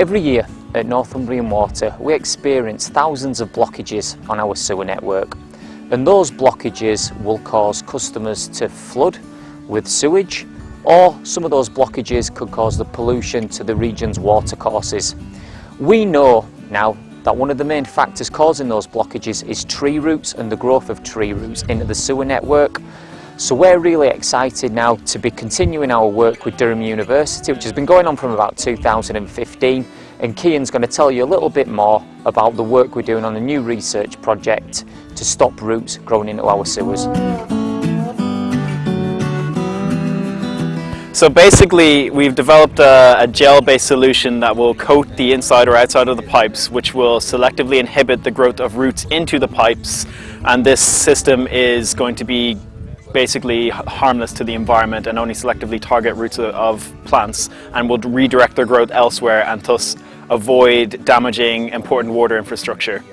Every year at Northumbrian Water we experience thousands of blockages on our sewer network and those blockages will cause customers to flood with sewage or some of those blockages could cause the pollution to the region's watercourses. We know now that one of the main factors causing those blockages is tree roots and the growth of tree roots into the sewer network. So we're really excited now to be continuing our work with Durham University, which has been going on from about 2015. And Kian's going to tell you a little bit more about the work we're doing on a new research project to stop roots growing into our sewers. So basically we've developed a, a gel-based solution that will coat the inside or outside of the pipes which will selectively inhibit the growth of roots into the pipes and this system is going to be basically harmless to the environment and only selectively target roots of plants and will redirect their growth elsewhere and thus avoid damaging important water infrastructure.